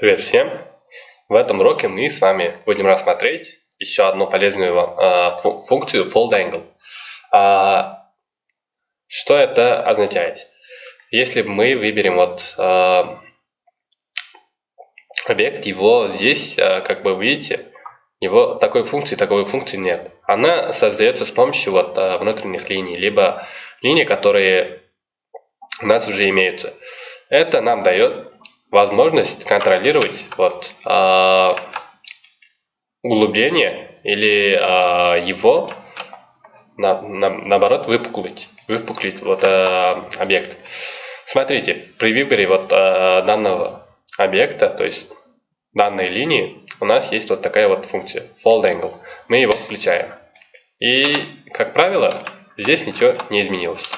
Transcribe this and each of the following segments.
Привет всем! В этом уроке мы с вами будем рассмотреть еще одну полезную э, функцию fold angle. А, что это означает? Если мы выберем вот э, объект, его здесь, э, как бы видите, его такой функции, такой функции нет. Она создается с помощью вот внутренних линий, либо линий, которые у нас уже имеются. Это нам дает возможность контролировать вот, э, углубление или э, его на, на, наоборот выпуклить, выпуклить вот, э, объект. Смотрите, при выборе вот, э, данного объекта, то есть данной линии, у нас есть вот такая вот функция fold angle. Мы его включаем. И, как правило, здесь ничего не изменилось.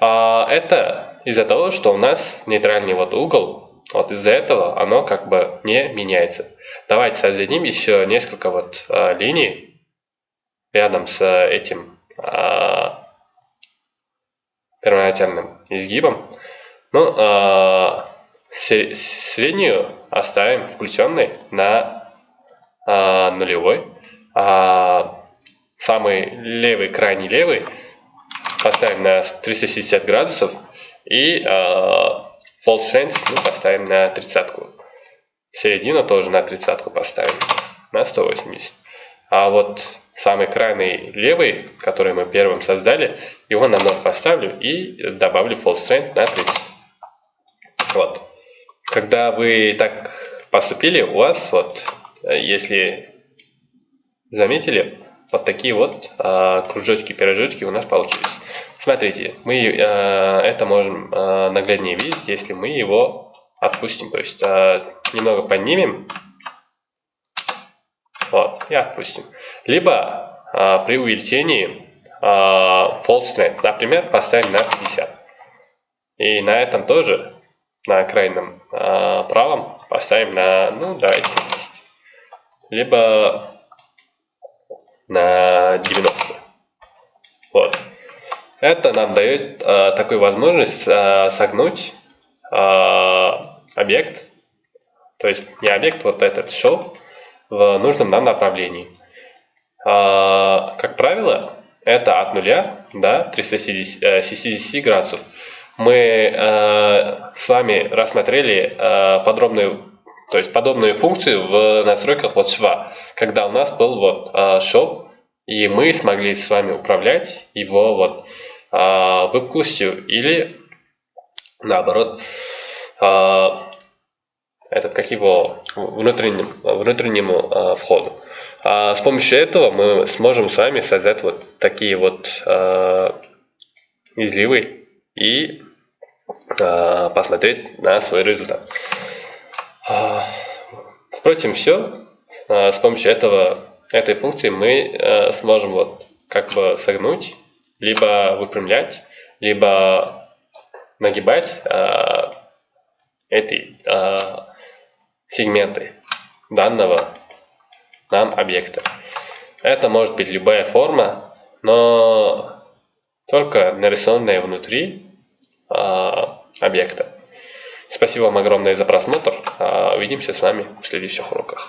А, это из-за того, что у нас нейтральный вот угол вот из-за этого оно как бы не меняется. Давайте создадим еще несколько вот а, линий рядом с этим а, первоначальным изгибом. Ну, а, среднюю оставим включенной на а, нулевой. А самый левый, крайний левый поставим на 360 градусов и а, False strength мы поставим на тридцатку. Середину тоже на тридцатку поставим. На 180. А вот самый крайний левый, который мы первым создали, его на 0 поставлю и добавлю false strength на 30. Вот. Когда вы так поступили, у вас вот, если заметили, вот такие вот а, кружочки-пирожочки у нас получились. Смотрите, мы э, это можем э, нагляднее видеть, если мы его отпустим. То есть э, немного поднимем вот, и отпустим. Либо э, при увеличении э, false strength, например, поставим на 50. И на этом тоже, на крайнем э, правом, поставим на, ну, давайте 70. Либо на 90. Это нам дает э, такую возможность э, согнуть э, объект, то есть не объект, вот этот шов, в нужном нам направлении. Э, как правило, это от нуля до 360 градусов. Мы э, с вами рассмотрели э, подробную, то есть подобную функцию в настройках вот шва, когда у нас был вот э, шов, и мы смогли с вами управлять его вот а, выпуклостью или наоборот а, этот, как его внутренним, внутреннему а, входу. С помощью этого мы сможем с вами создать вот такие вот изливы и посмотреть на свой результат. Впрочем, все. С помощью этого, этой функции мы сможем вот как бы согнуть либо выпрямлять, либо нагибать э, эти э, сегменты данного нам объекта. Это может быть любая форма, но только нарисованная внутри э, объекта. Спасибо вам огромное за просмотр. Увидимся с вами в следующих уроках.